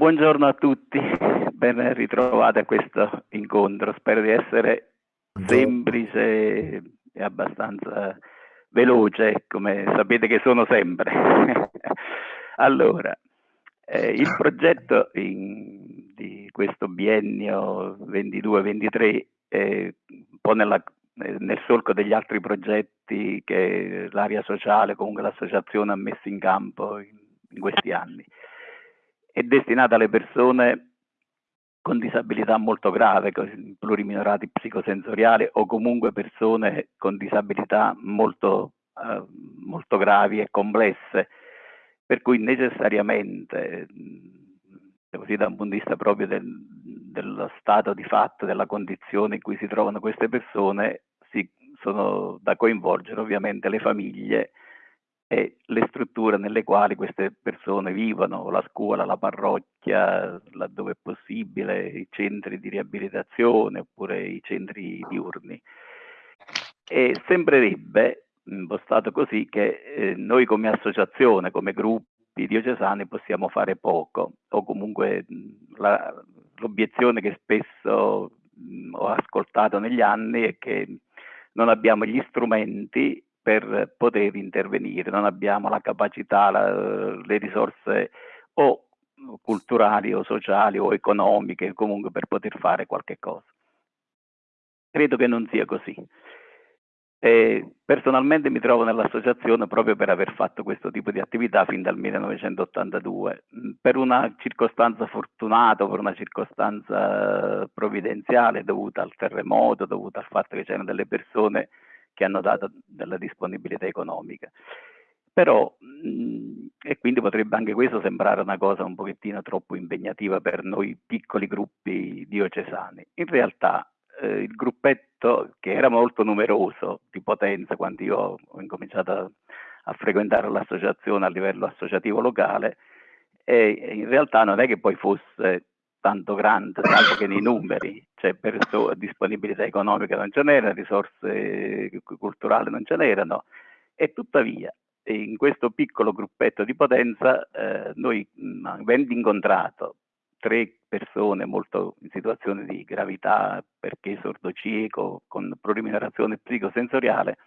Buongiorno a tutti, ben ritrovati a questo incontro. Spero di essere semplice e abbastanza veloce, come sapete che sono sempre. allora, eh, il progetto in, di questo biennio 22-23 è un po' nella, nel solco degli altri progetti che l'area sociale, comunque l'associazione ha messo in campo in, in questi anni è destinata alle persone con disabilità molto grave, pluriminorati psicosensoriali o comunque persone con disabilità molto, eh, molto gravi e complesse, per cui necessariamente, così da un punto di vista proprio del, dello stato di fatto, della condizione in cui si trovano queste persone, si, sono da coinvolgere ovviamente le famiglie e le strutture nelle quali queste persone vivono, la scuola, la parrocchia, laddove è possibile, i centri di riabilitazione oppure i centri diurni. E sembrerebbe, impostato così, che eh, noi come associazione, come gruppi diocesani possiamo fare poco o comunque l'obiezione che spesso mh, ho ascoltato negli anni è che non abbiamo gli strumenti per poter intervenire, non abbiamo la capacità, la, le risorse o culturali o sociali o economiche comunque per poter fare qualche cosa. Credo che non sia così. E personalmente mi trovo nell'associazione proprio per aver fatto questo tipo di attività fin dal 1982, per una circostanza fortunata, per una circostanza provvidenziale dovuta al terremoto, dovuta al fatto che c'erano delle persone che hanno dato della disponibilità economica. Però, e quindi potrebbe anche questo sembrare una cosa un pochettino troppo impegnativa per noi piccoli gruppi diocesani. In realtà eh, il gruppetto, che era molto numeroso di potenza quando io ho incominciato a, a frequentare l'associazione a livello associativo locale, e in realtà non è che poi fosse tanto grande, salvo che nei numeri, cioè disponibilità economica non ce n'era, risorse culturali non ce n'erano, e tuttavia in questo piccolo gruppetto di potenza eh, noi avendo incontrato tre persone molto in situazione di gravità perché sordocieco con pluriminerazione psicosensoriale,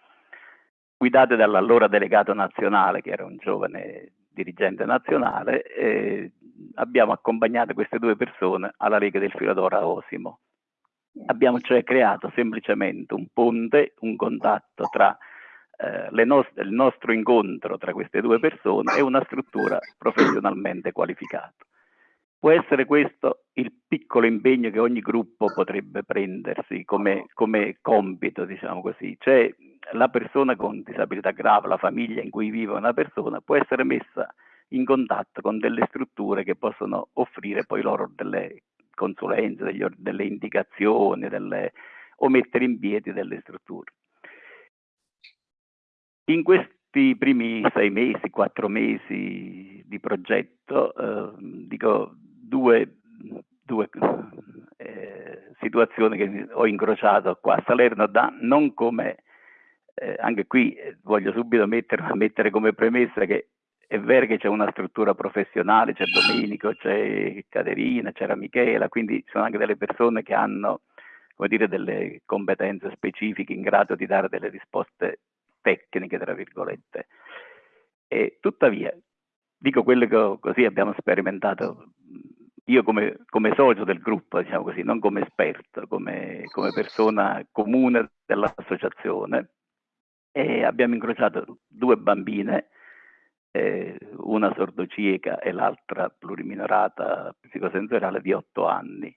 guidate dall'allora delegato nazionale che era un giovane dirigente nazionale, eh, abbiamo accompagnato queste due persone alla Lega del Filadora Osimo. Abbiamo cioè creato semplicemente un ponte, un contatto tra eh, nostre, il nostro incontro tra queste due persone e una struttura professionalmente qualificata. Può essere questo il piccolo impegno che ogni gruppo potrebbe prendersi come, come compito, diciamo così, cioè la persona con disabilità grave, la famiglia in cui vive una persona può essere messa in contatto con delle strutture che possono offrire poi loro delle consulenze, degli, delle indicazioni delle, o mettere in piedi delle strutture. In questi primi sei mesi, quattro mesi di progetto, eh, dico due, due eh, situazioni che ho incrociato qua a Salerno da non come eh, anche qui eh, voglio subito mettere, mettere, come premessa che è vero che c'è una struttura professionale, c'è Domenico, c'è Caterina, c'era Michela, quindi sono anche delle persone che hanno come dire, delle competenze specifiche in grado di dare delle risposte tecniche, tra virgolette. E tuttavia, dico quello che così abbiamo sperimentato io come, come, socio del gruppo, diciamo così, non come esperto, come, come persona comune dell'associazione, abbiamo incrociato due bambine eh, una sordocieca e l'altra pluriminorata psicosensoriale di otto anni,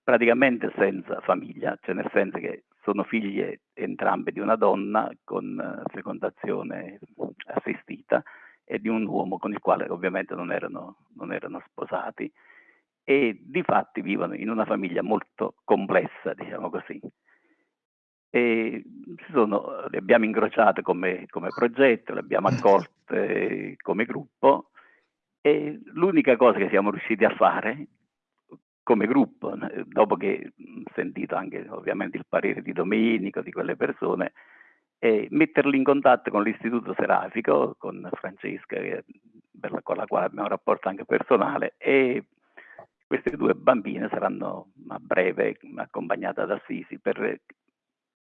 praticamente senza famiglia, cioè nel senso che sono figlie entrambe di una donna con eh, fecondazione assistita e di un uomo con il quale ovviamente non erano, non erano sposati e di fatti vivono in una famiglia molto complessa, diciamo così. E sono, le abbiamo incrociate come, come progetto, le abbiamo accolte come gruppo e l'unica cosa che siamo riusciti a fare come gruppo, dopo che ho sentito anche ovviamente il parere di Domenico, di quelle persone, è metterli in contatto con l'Istituto Serafico, con Francesca, con la quale abbiamo un rapporto anche personale, e queste due bambine saranno a breve accompagnate ad Assisi per,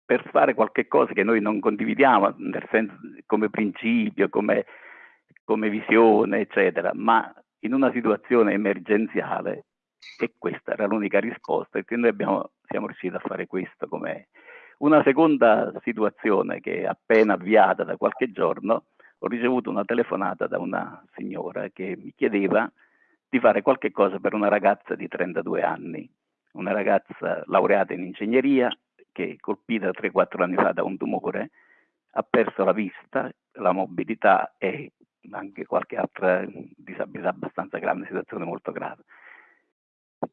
per fare qualche cosa che noi non condividiamo, senso come principio, come, come visione, eccetera, ma in una situazione emergenziale e questa era l'unica risposta e noi abbiamo, siamo riusciti a fare questo come una seconda situazione che è appena avviata da qualche giorno ho ricevuto una telefonata da una signora che mi chiedeva di fare qualche cosa per una ragazza di 32 anni, una ragazza laureata in ingegneria che colpita 3-4 anni fa da un tumore ha perso la vista, la mobilità e anche qualche altra disabilità abbastanza grande, situazione molto grave.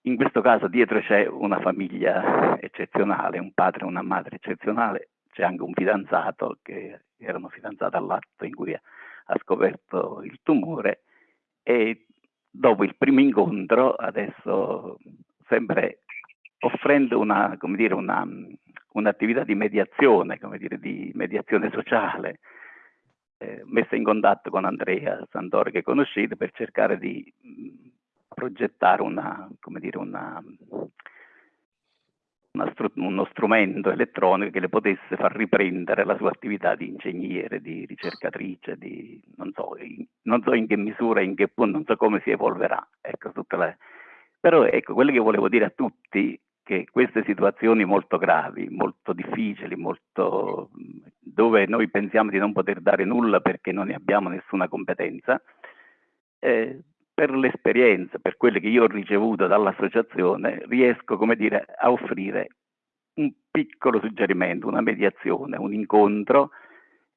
In questo caso dietro c'è una famiglia eccezionale, un padre e una madre eccezionale, c'è anche un fidanzato che erano fidanzati all'atto in cui ha scoperto il tumore e dopo il primo incontro, adesso sempre offrendo una, dire, una, un'attività di mediazione, dire, di mediazione sociale, eh, messa in contatto con Andrea Sandori che conoscete per cercare di mh, progettare una, come dire, una, uno strumento elettronico che le potesse far riprendere la sua attività di ingegnere, di ricercatrice, di non so, in, non so in che misura, in che punto, non so come si evolverà. Ecco, le... Però ecco, quello che volevo dire a tutti che queste situazioni molto gravi, molto difficili, molto, dove noi pensiamo di non poter dare nulla perché non ne abbiamo nessuna competenza, eh, per l'esperienza, per quelle che io ho ricevuto dall'associazione, riesco, dire, a offrire un piccolo suggerimento, una mediazione, un incontro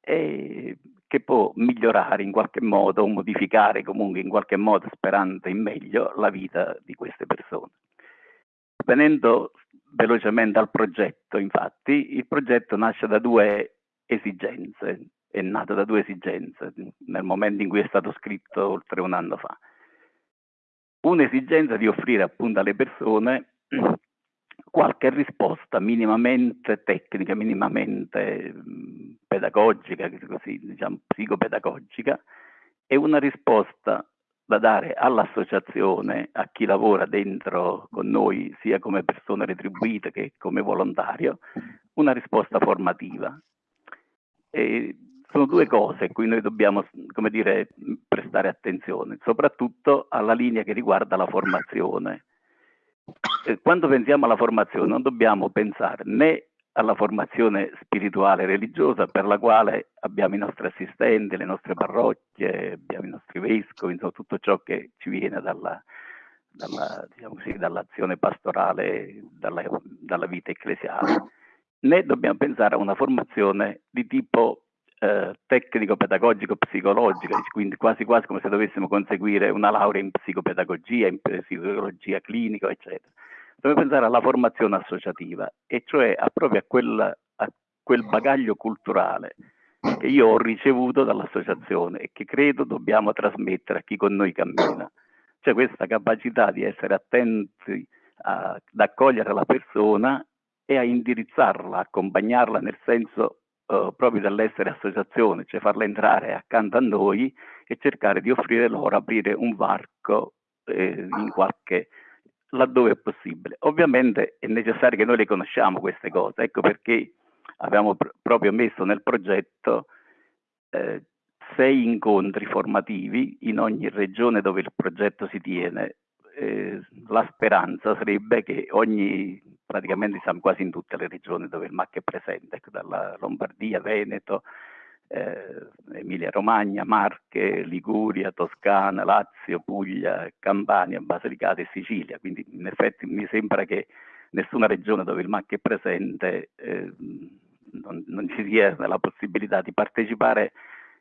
eh, che può migliorare in qualche modo o modificare comunque in qualche modo, sperando in meglio, la vita di queste persone. Venendo velocemente al progetto, infatti, il progetto nasce da due esigenze, è nato da due esigenze nel momento in cui è stato scritto oltre un anno fa un'esigenza di offrire appunto alle persone qualche risposta minimamente tecnica, minimamente pedagogica, così, diciamo, psicopedagogica, e una risposta da dare all'associazione, a chi lavora dentro con noi, sia come persona retribuita che come volontario, una risposta formativa. E sono due cose a cui noi dobbiamo, come dire, prestare attenzione, soprattutto alla linea che riguarda la formazione. Quando pensiamo alla formazione non dobbiamo pensare né alla formazione spirituale e religiosa per la quale abbiamo i nostri assistenti, le nostre parrocchie, abbiamo i nostri vescovi, insomma tutto ciò che ci viene dalla, dalla, diciamo così, dall'azione pastorale, dalla, dalla vita ecclesiale, né dobbiamo pensare a una formazione di tipo eh, tecnico, pedagogico, psicologico, quindi quasi quasi come se dovessimo conseguire una laurea in psicopedagogia, in psicologia clinica, eccetera. Dobbiamo pensare alla formazione associativa, e cioè a, proprio a quel, a quel bagaglio culturale che io ho ricevuto dall'associazione e che credo dobbiamo trasmettere a chi con noi cammina. Cioè questa capacità di essere attenti a, ad accogliere la persona e a indirizzarla, accompagnarla nel senso uh, proprio dall'essere associazione, cioè farla entrare accanto a noi e cercare di offrire loro, aprire un varco eh, in qualche laddove è possibile. Ovviamente è necessario che noi le conosciamo queste cose, ecco perché abbiamo pr proprio messo nel progetto eh, sei incontri formativi in ogni regione dove il progetto si tiene. Eh, la speranza sarebbe che ogni praticamente siamo quasi in tutte le regioni dove il MAC è presente, ecco, dalla Lombardia, Veneto, eh, Emilia Romagna, Marche, Liguria, Toscana, Lazio, Puglia, Campania, Basilicata e Sicilia. Quindi in effetti mi sembra che nessuna regione dove il MAC è presente eh, non, non, ci sia la possibilità di partecipare,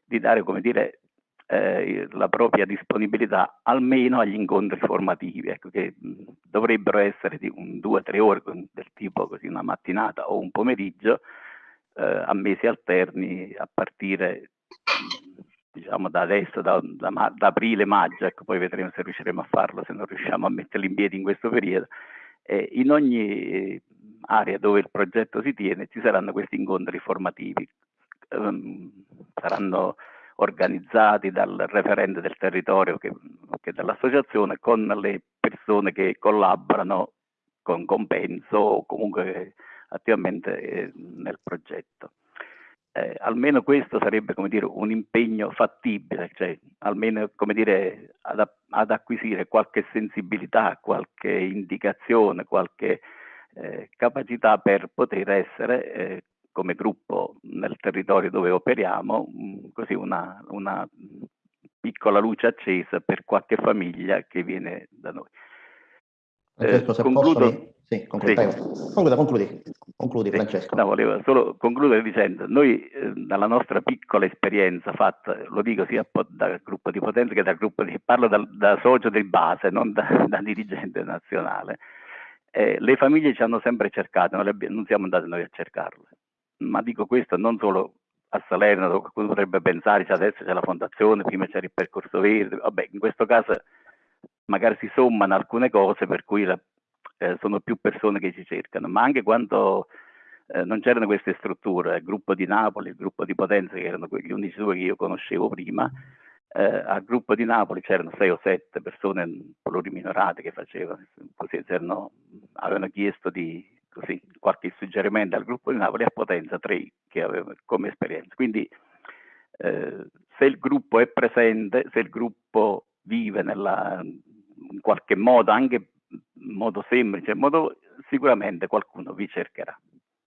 di dare come dire, eh, la propria disponibilità almeno agli incontri formativi, ecco, che dovrebbero essere di un, due o tre ore del tipo così una mattinata o un pomeriggio eh, a mesi alterni a partire diciamo da adesso, da, da, da aprile-maggio, ecco, poi vedremo se riusciremo a farlo, se non riusciamo a metterli in piedi in questo periodo. Eh, in ogni area dove il progetto si tiene ci saranno questi incontri formativi, um, saranno organizzati dal referente del territorio che, che dall'associazione con le persone che collaborano con compenso o comunque attivamente eh, nel progetto. Eh, almeno questo sarebbe dire, un impegno fattibile, cioè almeno dire, ad, ad acquisire qualche sensibilità, qualche indicazione, qualche eh, capacità per poter essere eh, come gruppo nel territorio dove operiamo, mm, così una, una, piccola luce accesa per qualche famiglia che viene da noi. Francesco, se concludo... posso... Sì, concludi, sì. Concluda, concludi, concludi sì. Francesco. No, volevo solo concludere dicendo, noi eh, dalla nostra piccola esperienza fatta, lo dico sia dal gruppo di potenza che dal gruppo di, parlo da, da socio di base, non da, da dirigente nazionale, eh, le famiglie ci hanno sempre cercato, non, abbiamo, non siamo andati noi a cercarle, ma dico questo non solo a Salerno, qualcuno potrebbe pensare, cioè adesso c'è la fondazione, prima c'era il percorso verde, vabbè, in questo caso magari si sommano alcune cose per cui la, eh, sono più persone che ci cercano, ma anche quando eh, non c'erano queste strutture, il gruppo di Napoli, il gruppo di Potenza, che erano gli unici due che io conoscevo prima, eh, al gruppo di Napoli c'erano sei o sette persone pluriminorate che facevano, così avevano chiesto di così, qualche suggerimento al gruppo di Napoli a Potenza tre che avevano come esperienza. Quindi eh, se il gruppo è presente, se il gruppo vive nella, in qualche modo, anche in modo semplice, in modo, sicuramente qualcuno vi cercherà.